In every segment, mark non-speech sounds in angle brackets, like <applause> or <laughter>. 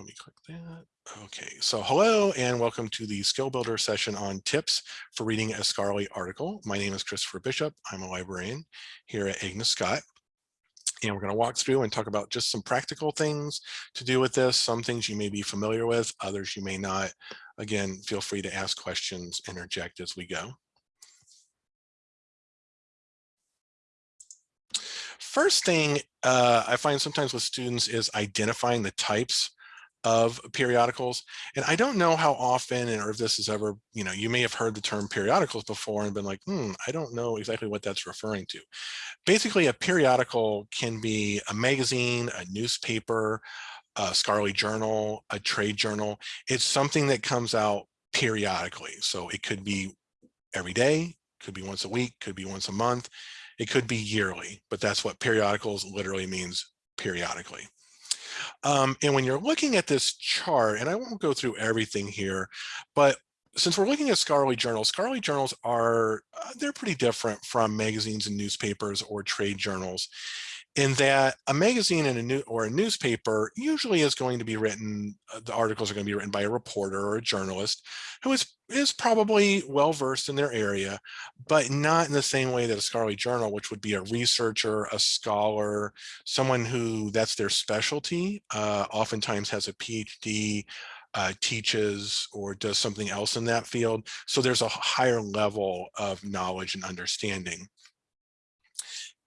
let me click that. Okay, so hello and welcome to the Skill Builder session on tips for reading a scholarly article. My name is Christopher Bishop. I'm a librarian here at Agnes Scott. And we're going to walk through and talk about just some practical things to do with this. Some things you may be familiar with, others you may not. Again, feel free to ask questions, interject as we go. First thing uh, I find sometimes with students is identifying the types of periodicals. And I don't know how often or if this is ever, you know, you may have heard the term periodicals before and been like, hmm, I don't know exactly what that's referring to. Basically, a periodical can be a magazine, a newspaper, a scholarly journal, a trade journal. It's something that comes out periodically. So it could be every day, could be once a week, could be once a month, it could be yearly, but that's what periodicals literally means periodically. Um, and when you're looking at this chart, and I won't go through everything here, but since we're looking at scholarly journals, scholarly journals are, uh, they're pretty different from magazines and newspapers or trade journals in that a magazine and a new or a newspaper usually is going to be written, uh, the articles are going to be written by a reporter or a journalist who is, is probably well versed in their area, but not in the same way that a scholarly journal, which would be a researcher, a scholar, someone who that's their specialty, uh, oftentimes has a PhD, uh, teaches or does something else in that field. So there's a higher level of knowledge and understanding.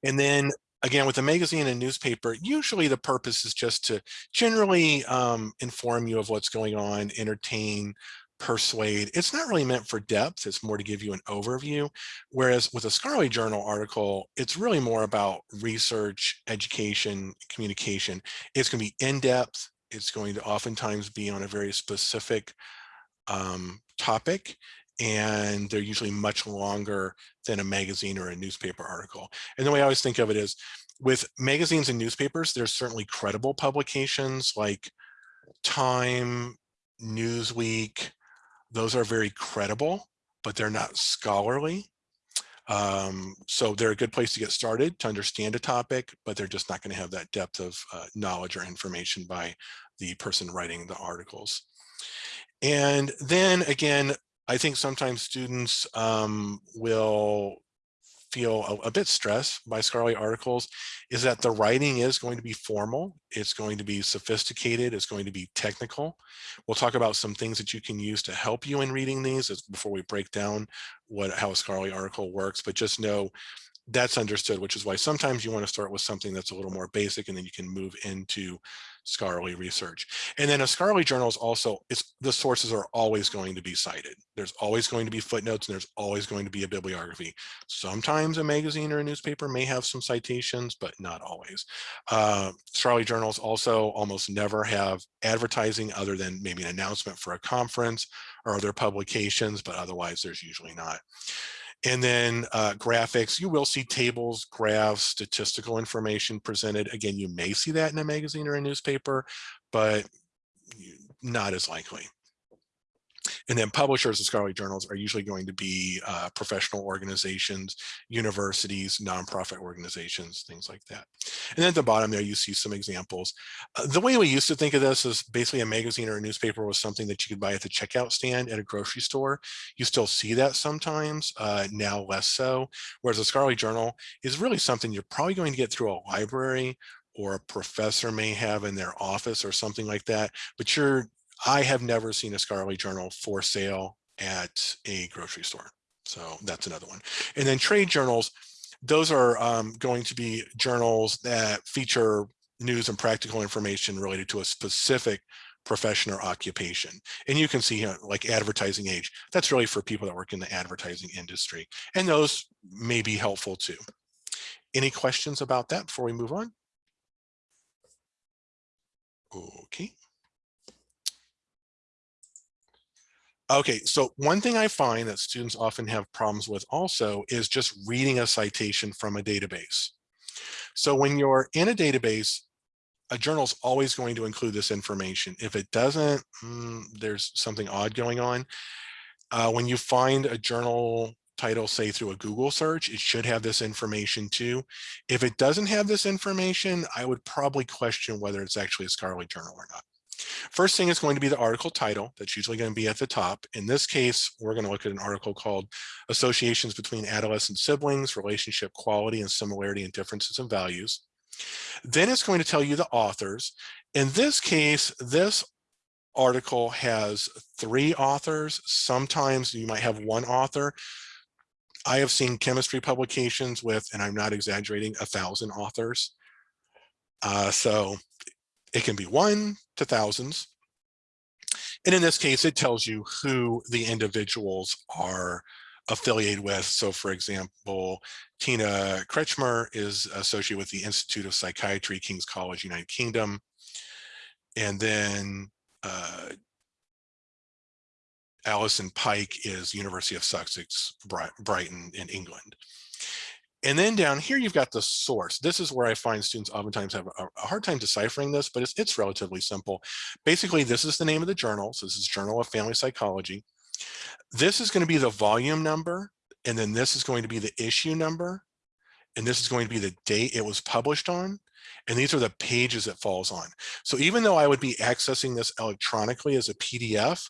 And then again, with a magazine and newspaper, usually the purpose is just to generally um, inform you of what's going on, entertain, persuade. It's not really meant for depth. It's more to give you an overview. Whereas with a scholarly journal article, it's really more about research, education, communication. It's going to be in depth. It's going to oftentimes be on a very specific um, topic and they're usually much longer than a magazine or a newspaper article. And the way I always think of it is with magazines and newspapers, there's certainly credible publications like Time, Newsweek, those are very credible, but they're not scholarly. Um, so they're a good place to get started to understand a topic, but they're just not going to have that depth of uh, knowledge or information by the person writing the articles. And then again, I think sometimes students um, will feel a, a, bit stressed by scholarly articles is that the writing is going to be formal. It's going to be sophisticated. It's going to be technical. We'll talk about some things that you can use to help you in reading these before we break down what how a scholarly article works. But just know that's understood, which is why sometimes you want to start with something that's a little more basic and then you can move into scholarly research. And then a scholarly journal is also, it's the sources are always going to be cited. There's always going to be footnotes and there's always going to be a bibliography. Sometimes a magazine or a newspaper may have some citations, but not always. Uh, scholarly journals also almost never have advertising other than maybe an announcement for a conference or other publications, but otherwise there's usually not. And then uh, graphics, you will see tables, graphs, statistical information presented. Again, you may see that in a magazine or a newspaper, but not as likely. And then publishers of scholarly journals are usually going to be uh, professional organizations, universities, nonprofit organizations, things like that. And then at the bottom there, you see some examples. Uh, the way we used to think of this is basically a magazine or a newspaper was something that you could buy at the checkout stand at a grocery store. You still see that sometimes, uh, now less so. Whereas a scholarly journal is really something you're probably going to get through a library or a professor may have in their office or something like that, but you're I have never seen a scholarly journal for sale at a grocery store. So that's another one. And then trade journals, those are um, going to be journals that feature news and practical information related to a specific profession or occupation. And you can see like advertising age, that's really for people that work in the advertising industry. And those may be helpful too. Any questions about that before we move on? Okay. Okay, so one thing I find that students often have problems with also is just reading a citation from a database. So when you're in a database, a journal is always going to include this information. If it doesn't, mm, there's something odd going on. Uh, when you find a journal title, say through a Google search, it should have this information too. If it doesn't have this information, I would probably question whether it's actually a scholarly journal or not. First thing is going to be the article title. That's usually going to be at the top. In this case, we're going to look at an article called Associations Between Adolescent Siblings, Relationship Quality and Similarity and Differences in Values. Then it's going to tell you the authors. In this case, this article has three authors. Sometimes you might have one author. I have seen chemistry publications with, and I'm not exaggerating, a thousand authors. Uh, so it can be one to thousands. And in this case, it tells you who the individuals are affiliated with. So for example, Tina Kretschmer is associated with the Institute of Psychiatry, King's College, United Kingdom. And then uh, Alison Pike is University of Sussex, Brighton in England. And then down here, you've got the source. This is where I find students oftentimes have a, hard time deciphering this, but it's, it's relatively simple. Basically, this is the name of the journal. So this is Journal of Family Psychology. This is going to be the volume number, and then this is going to be the issue number, and this is going to be the date it was published on, and these are the pages it falls on. So even though I would be accessing this electronically as a PDF,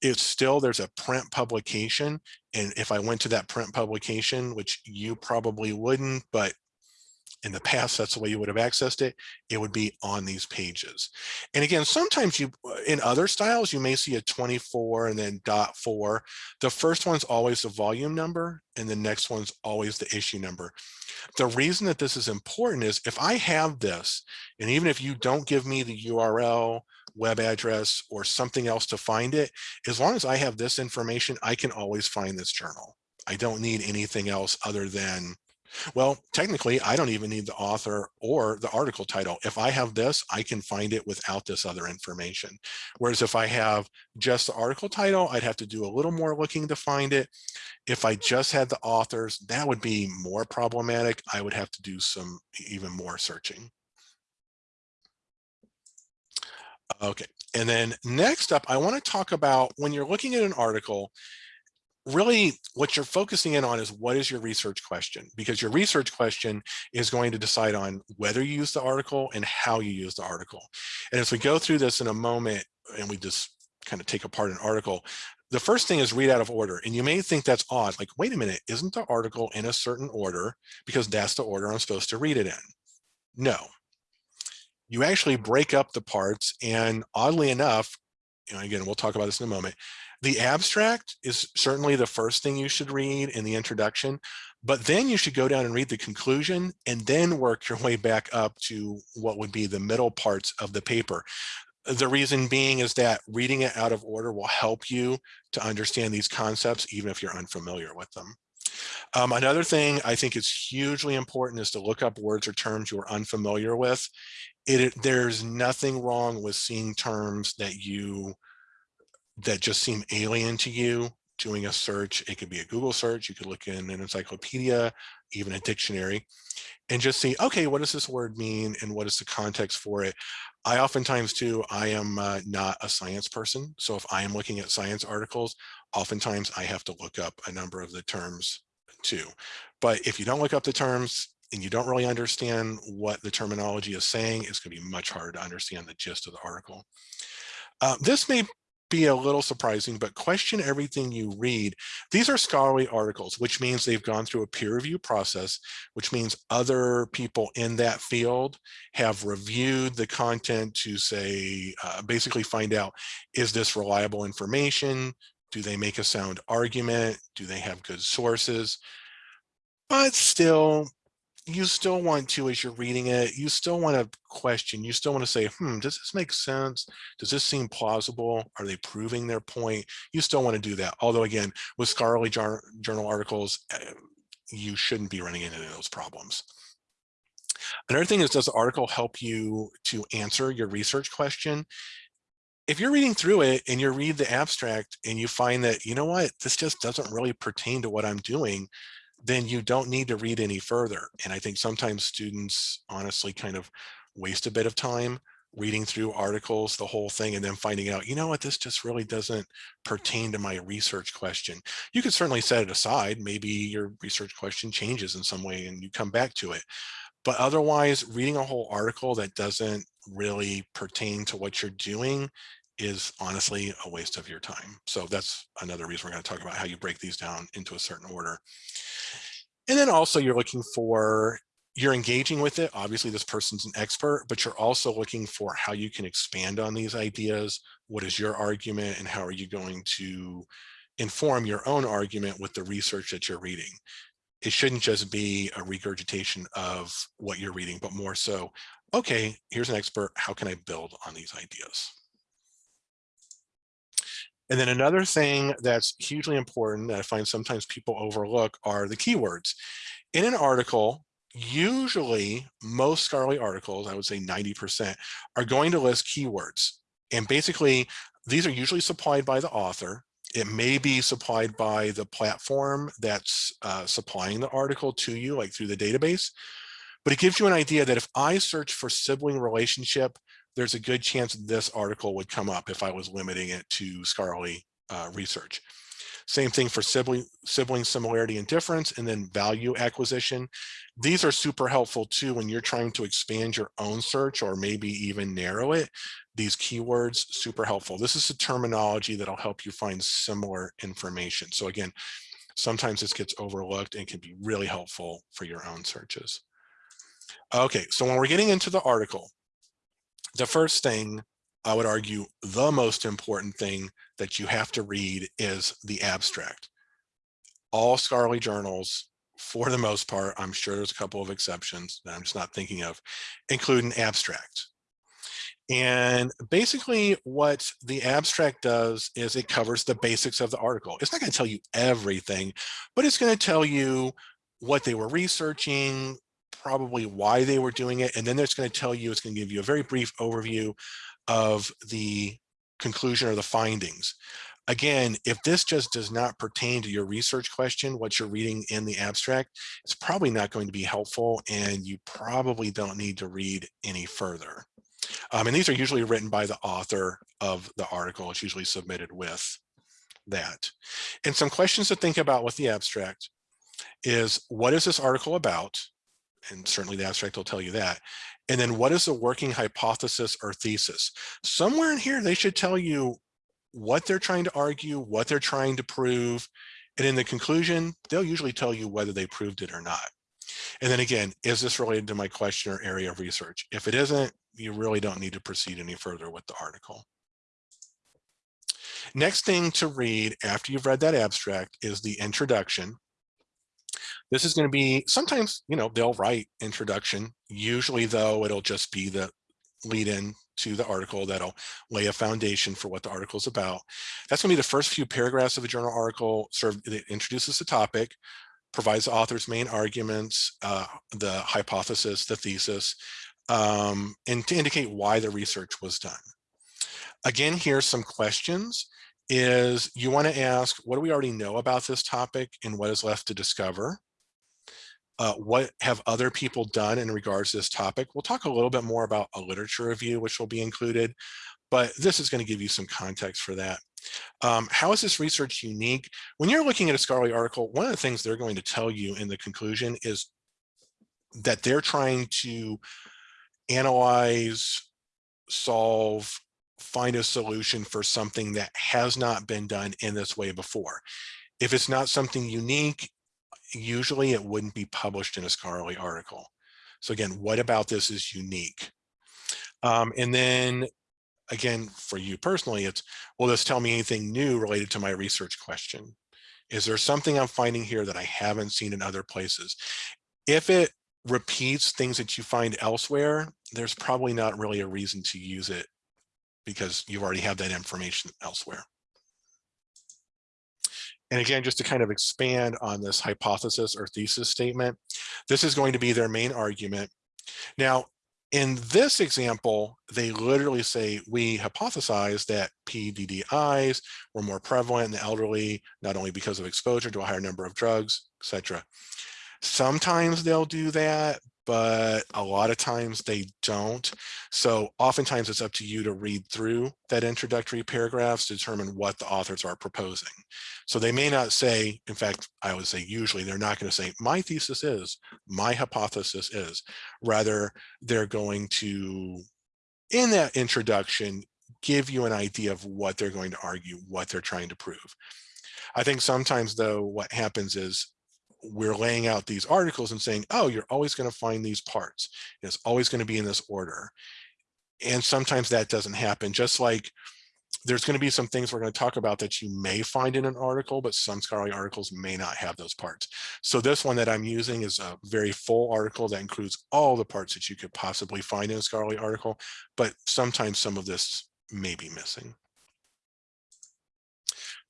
it's still, there's a print publication. And if I went to that print publication, which you probably wouldn't, but in the past, that's the way you would have accessed it, it would be on these pages. And again, sometimes you, uh, in other styles, you may see a 24 and then dot four. The first one's always the volume number and the next one's always the issue number. The reason that this is important is if I have this, and even if you don't give me the URL, web address, or something else to find it, as long as I have this information, I can always find this journal. I don't need anything else other than well, technically, I don't even need the author or the article title. If I have this, I can find it without this other information. Whereas if I have just the article title, I'd have to do a little more looking to find it. If I just had the authors, that would be more problematic. I would have to do some even more searching. Okay, and then next up, I want to talk about when you're looking at an article, really what you're focusing in on is what is your research question? Because your research question is going to decide on whether you use the article and how you use the article. And as we go through this in a moment and we just kind of take apart an article the first thing is read out of order. And you may think that's odd like wait a minute isn't the article in a certain order because that's the order i'm supposed to read it in? No. You actually break up the parts and oddly enough you know, again, we'll talk about this in a moment. The abstract is certainly the first thing you should read in the introduction, but then you should go down and read the conclusion and then work your way back up to what would be the middle parts of the paper. The reason being is that reading it out of order will help you to understand these concepts, even if you're unfamiliar with them. Um, another thing I think is hugely important is to look up words or terms you're unfamiliar with. It, it, there's nothing wrong with seeing terms that you that just seem alien to you doing a search it could be a google search you could look in an encyclopedia even a dictionary and just see okay what does this word mean and what is the context for it i oftentimes too i am uh, not a science person so if i am looking at science articles oftentimes i have to look up a number of the terms too but if you don't look up the terms and you don't really understand what the terminology is saying, it's going to be much harder to understand the gist of the article. Uh, this may be a little surprising, but question everything you read. These are scholarly articles, which means they've gone through a peer review process, which means other people in that field have reviewed the content to say, uh, basically find out, is this reliable information? Do they make a sound argument? Do they have good sources? But still, you still want to, as you're reading it, you still want to question, you still want to say, hmm, does this make sense? Does this seem plausible? Are they proving their point? You still want to do that. Although again, with scholarly journal articles, eh, you shouldn't be running into those problems. Another thing is, does the article help you to answer your research question? If you're reading through it and you read the abstract and you find that, you know what, this just doesn't really pertain to what I'm doing, then you don't need to read any further. And I think sometimes students honestly kind of waste a bit of time reading through articles, the whole thing, and then finding out, you know what, this just really doesn't pertain to my research question. You could certainly set it aside. Maybe your research question changes in some way and you come back to it. But otherwise, reading a whole article that doesn't really pertain to what you're doing is honestly a waste of your time. So that's another reason we're going to talk about how you break these down into a certain order. And then also you're looking for, you're engaging with it. Obviously this person's an expert, but you're also looking for how you can expand on these ideas. What is your argument and how are you going to inform your own argument with the research that you're reading? It shouldn't just be a regurgitation of what you're reading, but more so, okay, here's an expert. How can I build on these ideas? And then another thing that's hugely important that I find sometimes people overlook are the keywords. In an article, usually most scholarly articles, I would say 90%, are going to list keywords. And basically, these are usually supplied by the author. It may be supplied by the platform that's uh, supplying the article to you, like through the database. But it gives you an idea that if I search for sibling relationship, there's a good chance this article would come up if I was limiting it to scholarly uh, research. Same thing for sibling, sibling similarity and difference, and then value acquisition. These are super helpful too when you're trying to expand your own search or maybe even narrow it. These keywords, super helpful. This is a terminology that'll help you find similar information. So again, sometimes this gets overlooked and can be really helpful for your own searches. Okay, so when we're getting into the article, the first thing I would argue the most important thing that you have to read is the abstract. All scholarly journals, for the most part, I'm sure there's a couple of exceptions that I'm just not thinking of, include an abstract. And basically what the abstract does is it covers the basics of the article. It's not going to tell you everything, but it's going to tell you what they were researching, probably why they were doing it. And then it's going to tell you, it's going to give you a very brief overview of the conclusion or the findings. Again, if this just does not pertain to your research question, what you're reading in the abstract, it's probably not going to be helpful and you probably don't need to read any further. Um, and these are usually written by the author of the article. It's usually submitted with that. And some questions to think about with the abstract is what is this article about? And certainly the abstract will tell you that. And then what is the working hypothesis or thesis? Somewhere in here, they should tell you what they're trying to argue, what they're trying to prove. And in the conclusion, they'll usually tell you whether they proved it or not. And then again, is this related to my question or area of research? If it isn't, you really don't need to proceed any further with the article. Next thing to read after you've read that abstract is the introduction. This is going to be sometimes, you know, they'll write introduction. Usually, though, it'll just be the lead in to the article that'll lay a foundation for what the article is about. That's going to be the first few paragraphs of a journal article. Sort of it introduces the topic, provides the author's main arguments, uh, the hypothesis, the thesis, um, and to indicate why the research was done. Again, here's some questions is you want to ask, what do we already know about this topic and what is left to discover? Uh, what have other people done in regards to this topic. We'll talk a little bit more about a literature review, which will be included, but this is going to give you some context for that. Um, how is this research unique? When you're looking at a scholarly article, one of the things they're going to tell you in the conclusion is that they're trying to analyze, solve, find a solution for something that has not been done in this way before. If it's not something unique, usually it wouldn't be published in a scholarly article. So again, what about this is unique? Um, and then again, for you personally, it's, will this tell me anything new related to my research question? Is there something I'm finding here that I haven't seen in other places? If it repeats things that you find elsewhere, there's probably not really a reason to use it because you already have that information elsewhere. And again, just to kind of expand on this hypothesis or thesis statement, this is going to be their main argument. Now, in this example, they literally say, we hypothesize that PDDIs were more prevalent in the elderly, not only because of exposure to a higher number of drugs, etc. Sometimes they'll do that, but a lot of times they don't. So oftentimes it's up to you to read through that introductory paragraphs to determine what the authors are proposing. So they may not say, in fact, I would say usually they're not going to say, my thesis is, my hypothesis is. Rather, they're going to, in that introduction, give you an idea of what they're going to argue, what they're trying to prove. I think sometimes though, what happens is we're laying out these articles and saying, oh, you're always going to find these parts. It's always going to be in this order. And sometimes that doesn't happen, just like there's going to be some things we're going to talk about that you may find in an article, but some scholarly articles may not have those parts. So this one that I'm using is a very full article that includes all the parts that you could possibly find in a scholarly article, but sometimes some of this may be missing.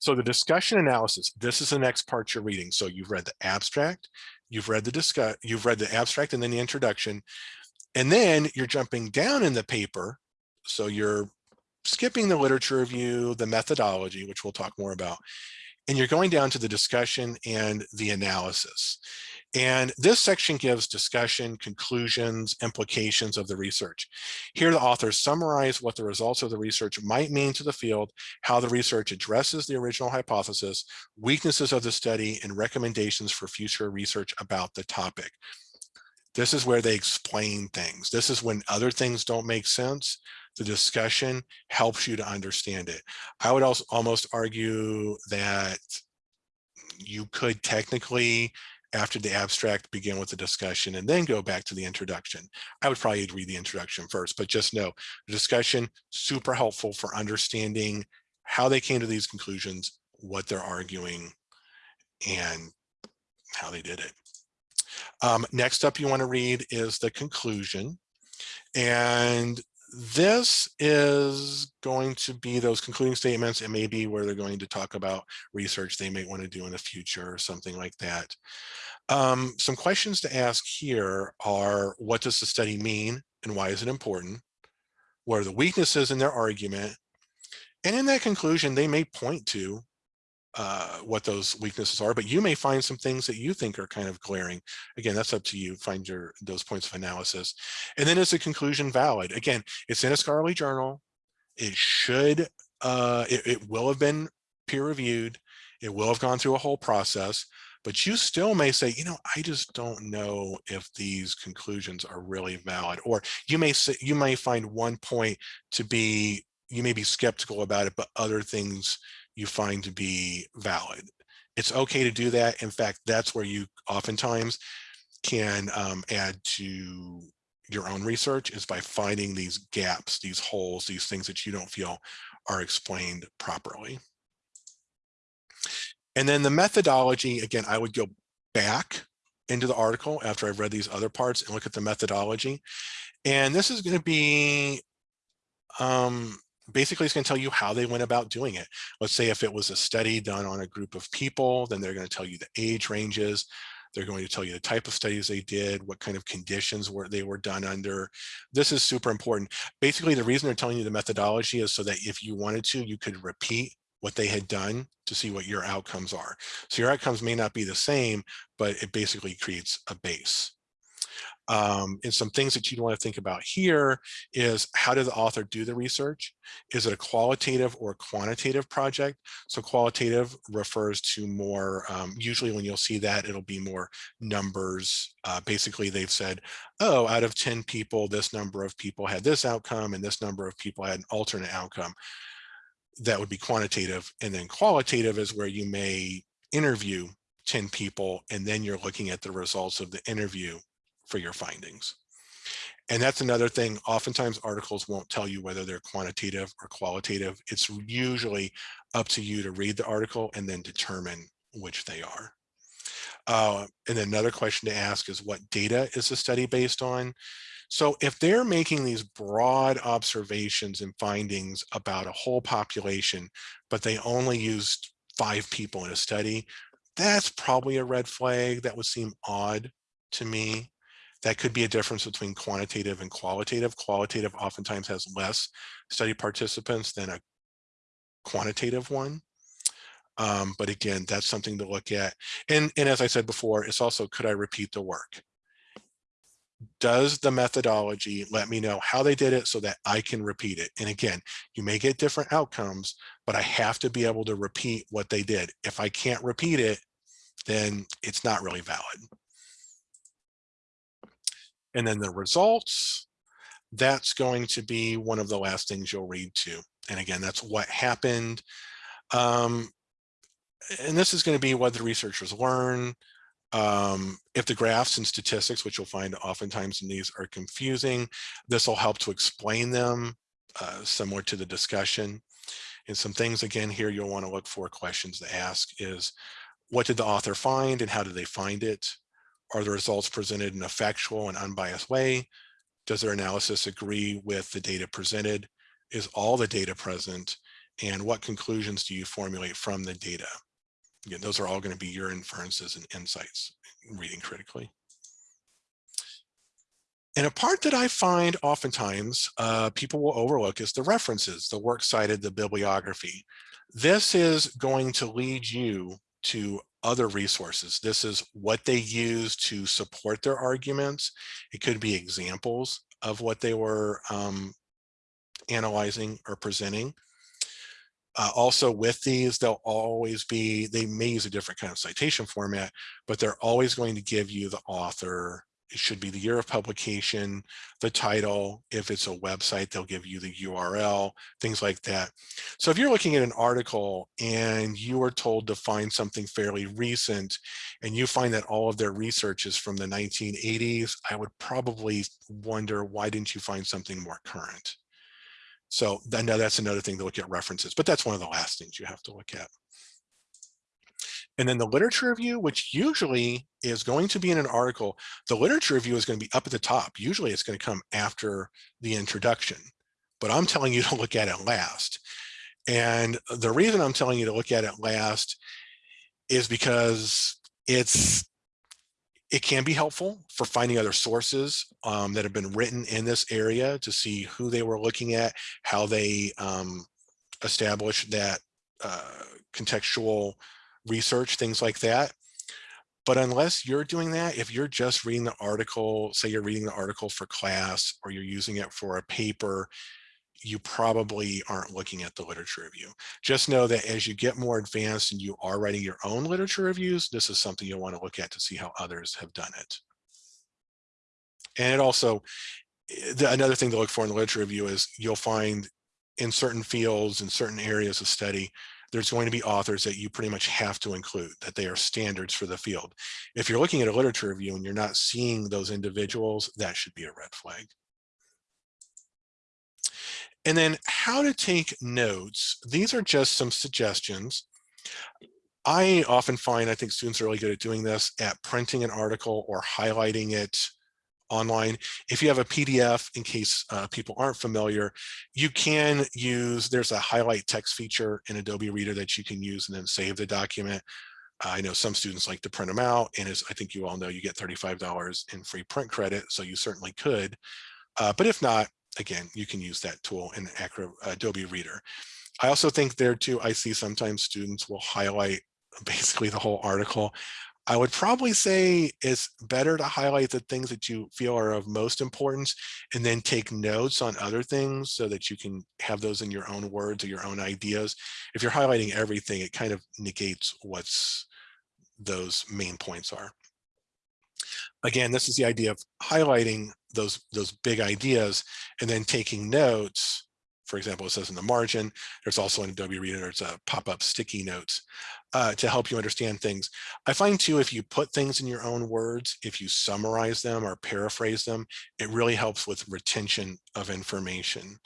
So the discussion analysis, this is the next part you're reading. So you've read the abstract, you've read the discuss, you've read the abstract and then the introduction, and then you're jumping down in the paper. So you're skipping the literature review, the methodology, which we'll talk more about, and you're going down to the discussion and the analysis. And this section gives discussion, conclusions, implications of the research. Here, the authors summarize what the results of the research might mean to the field, how the research addresses the original hypothesis, weaknesses of the study, and recommendations for future research about the topic. This is where they explain things. This is when other things don't make sense. The discussion helps you to understand it. I would also almost argue that you could technically after the abstract begin with the discussion and then go back to the introduction. I would probably read the introduction first, but just know the discussion super helpful for understanding how they came to these conclusions, what they're arguing, and how they did it. Um, next up you want to read is the conclusion. And this is going to be those concluding statements. It may be where they're going to talk about research they may want to do in the future or something like that. Um, some questions to ask here are, what does the study mean and why is it important? What are the weaknesses in their argument? And in that conclusion, they may point to uh, what those weaknesses are, but you may find some things that you think are kind of glaring. Again, that's up to you, find your those points of analysis. And then is the conclusion valid? Again, it's in a scholarly journal. It should, uh, it, it will have been peer reviewed. It will have gone through a whole process, but you still may say, you know, I just don't know if these conclusions are really valid. Or you may say, you may find one point to be, you may be skeptical about it, but other things you find to be valid. It's okay to do that. In fact, that's where you oftentimes can um, add to your own research is by finding these gaps, these holes, these things that you don't feel are explained properly. And then the methodology, again, I would go back into the article after I've read these other parts and look at the methodology. And this is going to be um, basically it's going to tell you how they went about doing it. Let's say if it was a study done on a group of people, then they're going to tell you the age ranges. They're going to tell you the type of studies they did, what kind of conditions were they were done under. This is super important. Basically, the reason they're telling you the methodology is so that if you wanted to, you could repeat what they had done to see what your outcomes are. So your outcomes may not be the same, but it basically creates a base. Um, and some things that you'd want to think about here is how did the author do the research? Is it a qualitative or quantitative project? So qualitative refers to more, um, usually when you'll see that, it'll be more numbers. Uh, basically, they've said, oh, out of 10 people, this number of people had this outcome and this number of people had an alternate outcome. That would be quantitative. And then qualitative is where you may interview 10 people and then you're looking at the results of the interview for your findings. And that's another thing, oftentimes articles won't tell you whether they're quantitative or qualitative. It's usually up to you to read the article and then determine which they are. Uh, and another question to ask is what data is the study based on? So if they're making these broad observations and findings about a whole population, but they only used five people in a study, that's probably a red flag. That would seem odd to me. That could be a difference between quantitative and qualitative. Qualitative oftentimes has less study participants than a quantitative one. Um, but again, that's something to look at. And, and as I said before, it's also, could I repeat the work? Does the methodology let me know how they did it so that I can repeat it? And again, you may get different outcomes, but I have to be able to repeat what they did. If I can't repeat it, then it's not really valid. And then the results, that's going to be one of the last things you'll read to. And again, that's what happened. Um, and this is going to be what the researchers learn. Um, if the graphs and statistics, which you'll find oftentimes in these are confusing, this will help to explain them uh, similar to the discussion. And some things again here you'll want to look for questions to ask is what did the author find and how did they find it? Are the results presented in a factual and unbiased way? Does their analysis agree with the data presented? Is all the data present? And what conclusions do you formulate from the data? Again, those are all going to be your inferences and insights reading critically. And a part that I find oftentimes uh, people will overlook is the references, the works cited, the bibliography. This is going to lead you to other resources. This is what they use to support their arguments. It could be examples of what they were um, analyzing or presenting. Uh, also with these, they'll always be, they may use a different kind of citation format, but they're always going to give you the author it should be the year of publication, the title. If it's a website, they'll give you the URL, things like that. So if you're looking at an article and you are told to find something fairly recent and you find that all of their research is from the 1980s, I would probably wonder, why didn't you find something more current? So I know that's another thing to look at references, but that's one of the last things you have to look at. And then the literature review, which usually is going to be in an article, the literature review is going to be up at the top. Usually it's going to come after the introduction, but I'm telling you <laughs> to look at it last. And the reason I'm telling you to look at it last is because it's it can be helpful for finding other sources um, that have been written in this area to see who they were looking at, how they um, established that uh, contextual research, things like that. But unless you're doing that, if you're just reading the article, say you're reading the article for class or you're using it for a paper, you probably aren't looking at the literature review. Just know that as you get more advanced and you are writing your own literature reviews, this is something you'll want to look at to see how others have done it. And it also, eh, the, another thing to look for in the literature review is you'll find in certain fields in certain areas of study, there's going to be authors that you pretty much have to include, that they are standards for the field. If you're looking at a literature review and you're not seeing those individuals, that should be a red flag. And then how to take notes. These are just some suggestions. I often find, I think students are really good at doing this, at printing an article or highlighting it online. If you have a PDF, in case uh, people aren't familiar, you can use, there's a highlight text feature in Adobe Reader that you can use and then save the document. I know some students like to print them out and as I think you all know, you get $35 in free print credit, so you certainly could. Uh, but if not, again, you can use that tool in Acro, Adobe Reader. I also think there too, I see sometimes students will highlight basically the whole article. I would probably say it's better to highlight the things that you feel are of most importance and then take notes on other things so that you can have those in your own words or your own ideas. If you're highlighting everything, it kind of negates what's those main points are. Again, this is the idea of highlighting those, those big ideas and then taking notes for example, it says in the margin, there's also an Adobe Reader, there's a pop-up sticky notes uh, to help you understand things. I find too, if you put things in your own words, if you summarize them or paraphrase them, it really helps with retention of information.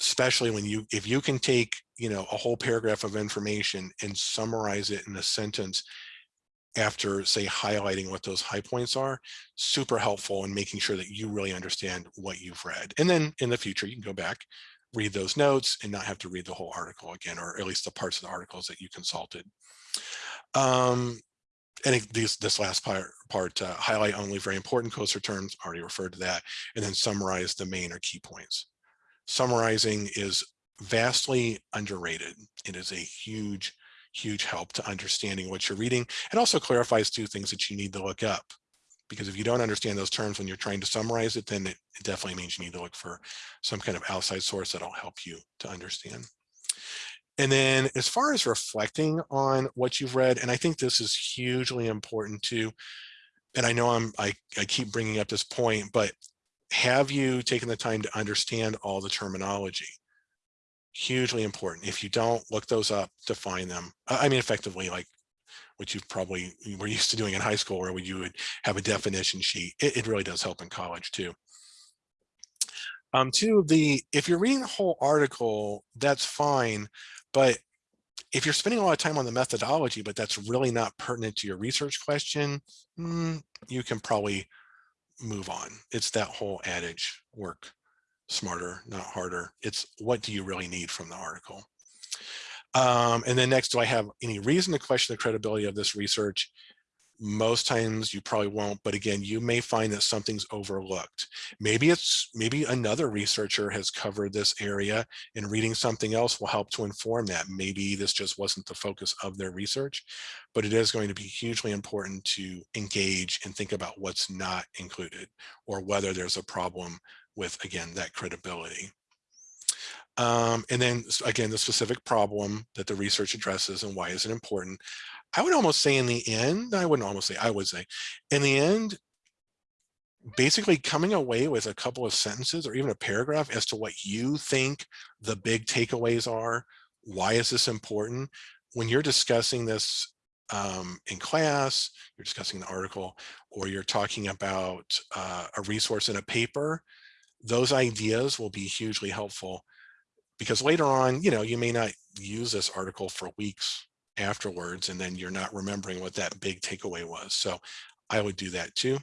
Especially when you, if you can take, you know, a whole paragraph of information and summarize it in a sentence, after say highlighting what those high points are super helpful in making sure that you really understand what you've read and then in the future you can go back read those notes and not have to read the whole article again, or at least the parts of the articles that you consulted. Um, and these, this last part, part uh, highlight only very important closer terms, already referred to that, and then summarize the main or key points. Summarizing is vastly underrated. It is a huge, huge help to understanding what you're reading. It also clarifies two things that you need to look up because if you don't understand those terms when you're trying to summarize it, then it, it definitely means you need to look for some kind of outside source that'll help you to understand. And then as far as reflecting on what you've read, and I think this is hugely important too, and I know I'm, I, I keep bringing up this point, but have you taken the time to understand all the terminology? hugely important. If you don't look those up define them, I I mean, effectively, like what you probably were used to doing in high school where you would have a definition sheet. It, it really does help in college too. Um, two, the if you're reading the whole article, that's fine, but if you're spending a lot of time on the methodology, but that's really not pertinent to your research question, mm, you can probably move on. It's that whole adage, work smarter, not harder. It's what do you really need from the article? Um, and then next, do I have any reason to question the credibility of this research? most times you probably won't but again you may find that something's overlooked. Maybe it's maybe another researcher has covered this area and reading something else will help to inform that. Maybe this just wasn't the focus of their research but it is going to be hugely important to engage and think about what's not included or whether there's a problem with again that credibility um, and then again, the specific problem that the research addresses and why is it important. I would almost say in the end, I wouldn't almost say, I would say, in the end, basically coming away with a couple of sentences or even a paragraph as to what you think the big takeaways are. Why is this important? When you're discussing this um, in class, you're discussing the article, or you're talking about uh, a resource in a paper, those ideas will be hugely helpful because later on, you know, you may not use this article for weeks afterwards and then you're not remembering what that big takeaway was. So I would do that too.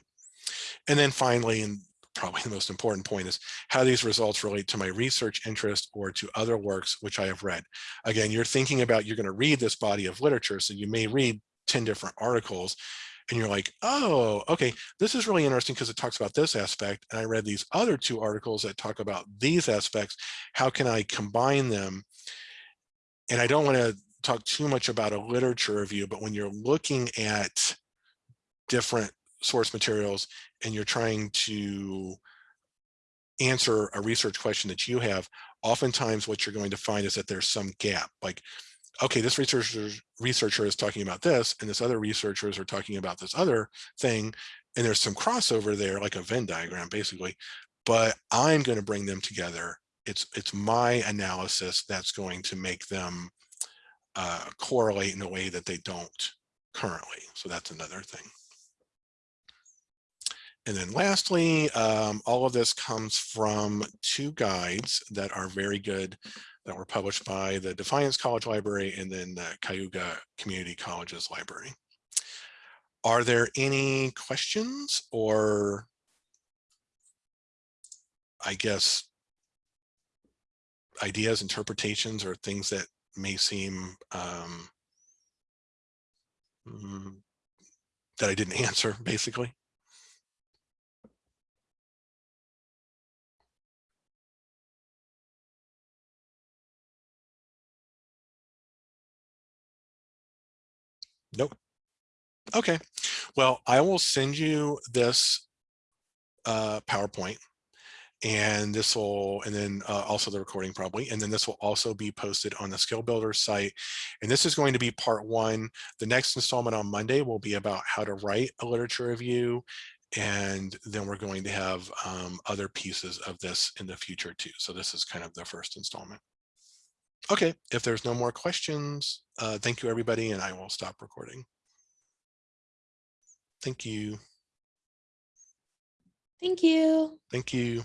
And then finally, and probably <laughs> the most important point is how these results relate to my research interest or to other works which I have read. Again, you're thinking about you're going to read this body of literature, so you may read 10 different articles and you're like, oh, okay, this is really interesting because it talks about this aspect. And I read these other two articles that talk about these aspects. How can I combine them? And I don't want to talk too much about a literature review, but when you're looking at different source materials and you're trying to answer a research question that you have, oftentimes what you're going to find is that there's some gap. Like, okay, this researcher researcher is talking about this, and this other researchers are talking about this other thing, and there's some crossover there, like a Venn diagram, basically. But I'm going to bring them together. It's it's my analysis that's going to make them uh, correlate in a way that they don't currently. So that's another thing. And then lastly, um, all of this comes from two guides that are very good that were published by the Defiance College Library and then the Cayuga Community Colleges Library. Are there any questions or I guess ideas, interpretations, or things that may seem um, mm, that I didn't <laughs> answer, basically. Nope. Okay. Well, I will send you this uh, PowerPoint and this will and then uh, also the recording probably and then this will also be posted on the skill builder site and this is going to be part one the next installment on monday will be about how to write a literature review and then we're going to have um, other pieces of this in the future too so this is kind of the first installment okay if there's no more questions uh, thank you everybody and i will stop recording. Thank you. Thank you. thank you